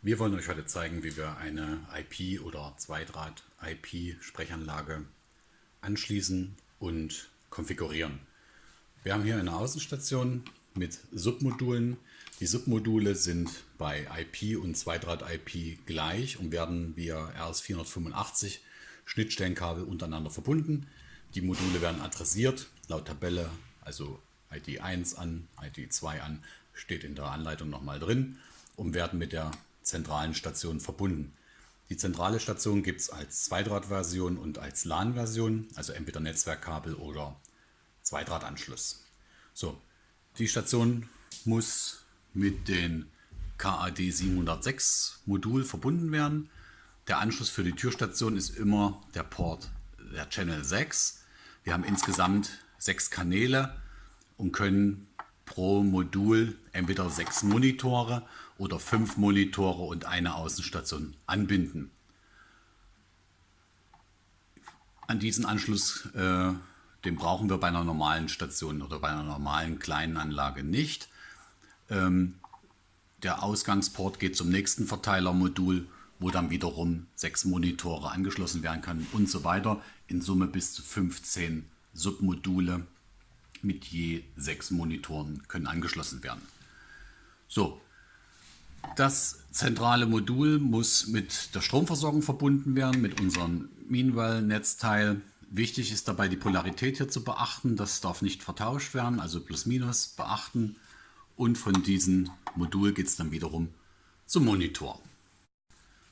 Wir wollen euch heute zeigen, wie wir eine IP- oder Zweidraht-IP-Sprechanlage anschließen und konfigurieren. Wir haben hier eine Außenstation mit Submodulen. Die Submodule sind bei IP und Zweidraht-IP gleich und werden via RS485 Schnittstellenkabel untereinander verbunden. Die Module werden adressiert laut Tabelle, also ID 1 an, ID 2 an, steht in der Anleitung nochmal drin und werden mit der zentralen Station verbunden. Die zentrale Station gibt es als Zweidraht-Version und als LAN-Version, also entweder Netzwerkkabel oder Zweidrahtanschluss. So, die Station muss mit dem KAD 706 Modul verbunden werden. Der Anschluss für die Türstation ist immer der Port der Channel 6. Wir haben insgesamt sechs Kanäle und können pro Modul entweder sechs Monitore oder fünf Monitore und eine Außenstation anbinden. An diesen Anschluss, äh, den brauchen wir bei einer normalen Station oder bei einer normalen kleinen Anlage nicht. Ähm, der Ausgangsport geht zum nächsten Verteilermodul, wo dann wiederum sechs Monitore angeschlossen werden können und so weiter. In Summe bis zu 15 Submodule mit je sechs Monitoren können angeschlossen werden. So, das zentrale Modul muss mit der Stromversorgung verbunden werden, mit unserem Meanwhile-Netzteil. Wichtig ist dabei die Polarität hier zu beachten, das darf nicht vertauscht werden, also plus minus beachten. Und von diesem Modul geht es dann wiederum zum Monitor.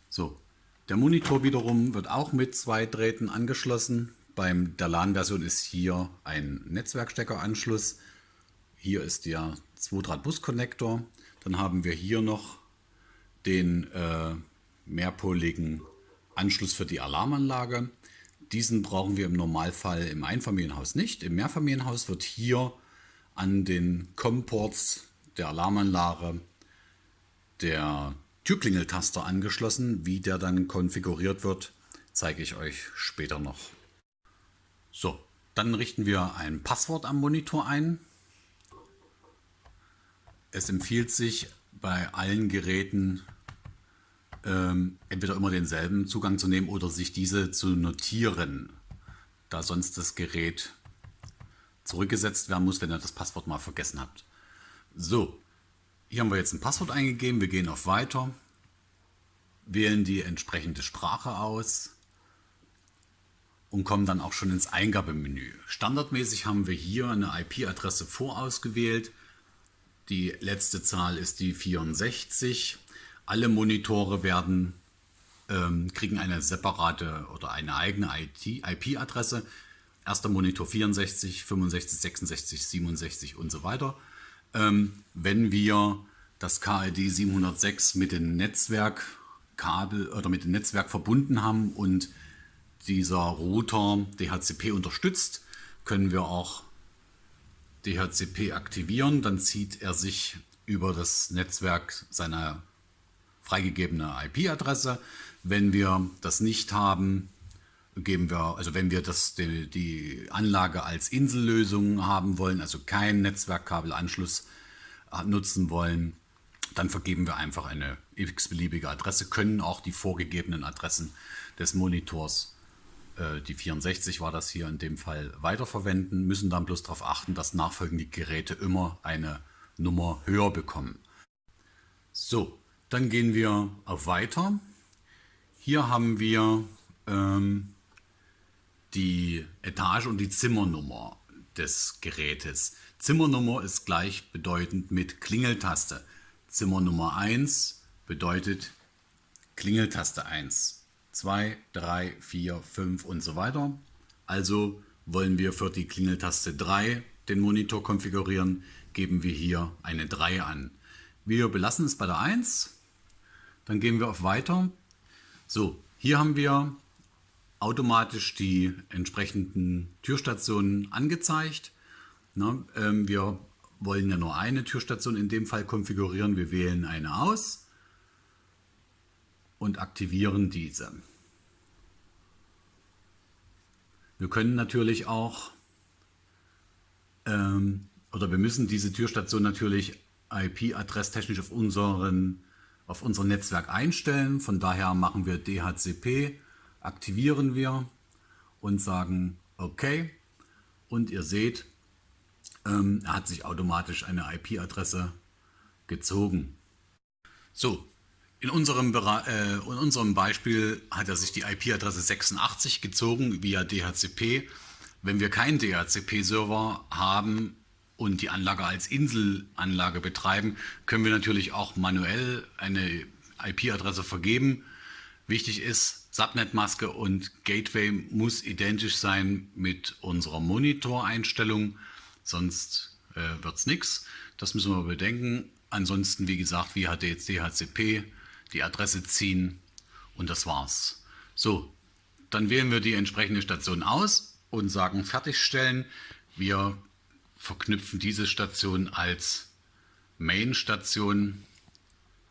So, der Monitor wiederum wird auch mit zwei Drähten angeschlossen. Beim der LAN-Version ist hier ein Netzwerksteckeranschluss. Hier ist der 2-Draht-Bus-Connector. Dann haben wir hier noch den äh, mehrpoligen Anschluss für die Alarmanlage. Diesen brauchen wir im Normalfall im Einfamilienhaus nicht. Im Mehrfamilienhaus wird hier an den COM-Ports der Alarmanlage der Türklingeltaster angeschlossen. Wie der dann konfiguriert wird, zeige ich euch später noch. So, dann richten wir ein Passwort am Monitor ein. Es empfiehlt sich bei allen Geräten ähm, entweder immer denselben Zugang zu nehmen oder sich diese zu notieren, da sonst das Gerät zurückgesetzt werden muss, wenn ihr das Passwort mal vergessen habt. So, hier haben wir jetzt ein Passwort eingegeben, wir gehen auf Weiter, wählen die entsprechende Sprache aus und kommen dann auch schon ins Eingabemenü. Standardmäßig haben wir hier eine IP-Adresse vorausgewählt. Die letzte Zahl ist die 64. Alle Monitore werden, ähm, kriegen eine separate oder eine eigene IP-Adresse. Erster Monitor 64, 65, 66, 67 und so weiter. Ähm, wenn wir das KID 706 mit dem Netzwerkkabel oder mit dem Netzwerk verbunden haben und dieser Router DHCP unterstützt, können wir auch DHCP aktivieren. Dann zieht er sich über das Netzwerk seine freigegebene IP-Adresse. Wenn wir das nicht haben, geben wir, also wenn wir das, die, die Anlage als Insellösung haben wollen, also keinen Netzwerkkabelanschluss äh, nutzen wollen, dann vergeben wir einfach eine x-beliebige Adresse, können auch die vorgegebenen Adressen des Monitors äh, die 64 war das hier in dem Fall, weiterverwenden, müssen dann bloß darauf achten, dass nachfolgende Geräte immer eine Nummer höher bekommen. So, dann gehen wir auf Weiter. Hier haben wir ähm, die Etage und die Zimmernummer des Gerätes. Zimmernummer ist gleichbedeutend mit Klingeltaste. Zimmernummer 1 bedeutet Klingeltaste 1. 2, 3, 4, 5 und so weiter. Also wollen wir für die Klingeltaste 3 den Monitor konfigurieren, geben wir hier eine 3 an. Wir belassen es bei der 1, dann gehen wir auf Weiter. So, hier haben wir automatisch die entsprechenden Türstationen angezeigt. Na, ähm, wir wollen ja nur eine Türstation in dem Fall konfigurieren. Wir wählen eine aus und aktivieren diese. Wir können natürlich auch, ähm, oder wir müssen diese Türstation natürlich IP-adresstechnisch auf auf unser Netzwerk einstellen. Von daher machen wir DHCP, aktivieren wir und sagen OK. Und ihr seht, ähm, er hat sich automatisch eine IP-Adresse gezogen. So, in unserem, äh, in unserem Beispiel hat er sich die IP-Adresse 86 gezogen via DHCP. Wenn wir keinen DHCP-Server haben und die Anlage als Inselanlage betreiben, können wir natürlich auch manuell eine IP-Adresse vergeben. Wichtig ist, Subnet-Maske und Gateway muss identisch sein mit unserer Monitoreinstellung, sonst äh, wird es nichts. Das müssen wir bedenken. Ansonsten, wie gesagt, wie hat jetzt DHCP, die Adresse ziehen und das war's. So, dann wählen wir die entsprechende Station aus und sagen fertigstellen. Wir verknüpfen diese Station als Main-Station,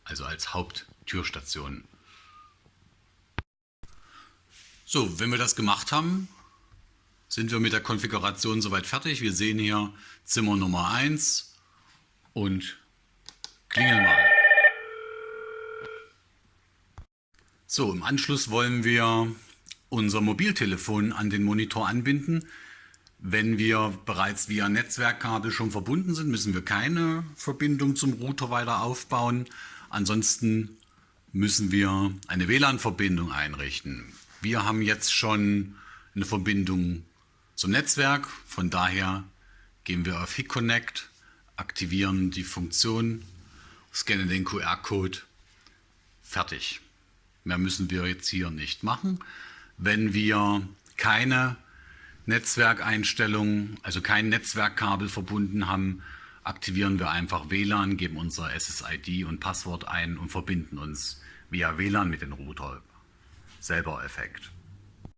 also als Haupttürstation. So, wenn wir das gemacht haben, sind wir mit der Konfiguration soweit fertig. Wir sehen hier Zimmer Nummer 1 und klingeln mal. So, im Anschluss wollen wir unser Mobiltelefon an den Monitor anbinden. Wenn wir bereits via Netzwerkkabel schon verbunden sind, müssen wir keine Verbindung zum Router weiter aufbauen. Ansonsten müssen wir eine WLAN-Verbindung einrichten. Wir haben jetzt schon eine Verbindung zum Netzwerk, von daher gehen wir auf HIC Connect, aktivieren die Funktion, scannen den QR-Code, fertig. Mehr müssen wir jetzt hier nicht machen. Wenn wir keine Netzwerkeinstellungen, also kein Netzwerkkabel verbunden haben, aktivieren wir einfach WLAN, geben unser SSID und Passwort ein und verbinden uns via WLAN mit dem Router. Selber Effekt.